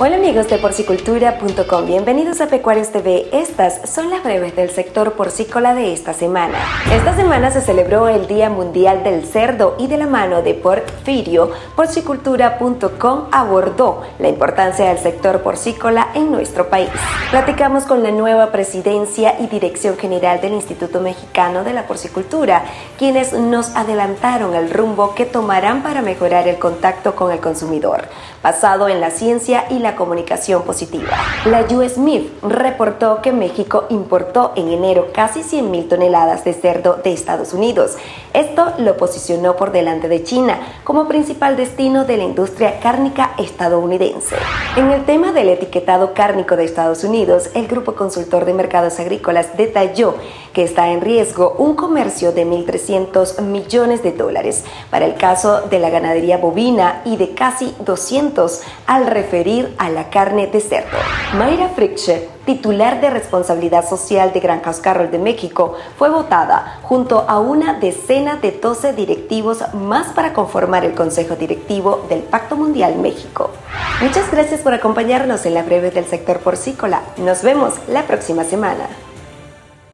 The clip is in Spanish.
Hola amigos de porcicultura.com, bienvenidos a Pecuarios TV. Estas son las breves del sector porcícola de esta semana. Esta semana se celebró el Día Mundial del Cerdo y de la mano de Porfirio, porcicultura.com abordó la importancia del sector porcícola en nuestro país. Platicamos con la nueva presidencia y dirección general del Instituto Mexicano de la Porcicultura, quienes nos adelantaron el rumbo que tomarán para mejorar el contacto con el consumidor, basado en la ciencia y la comunicación positiva. La US Smith reportó que México importó en enero casi 100.000 toneladas de cerdo de Estados Unidos. Esto lo posicionó por delante de China como principal destino de la industria cárnica estadounidense. En el tema del etiquetado cárnico de Estados Unidos, el Grupo Consultor de Mercados Agrícolas detalló que está en riesgo un comercio de 1.300 millones de dólares para el caso de la ganadería bovina y de casi 200 al referir a la carne de cerdo. Mayra Fricksche, titular de responsabilidad social de Granjas Carroll de México, fue votada junto a una decena de 12 directivos más para conformar el Consejo Directivo del Pacto Mundial México. Muchas gracias por acompañarnos en la breve del sector porcícola. Nos vemos la próxima semana.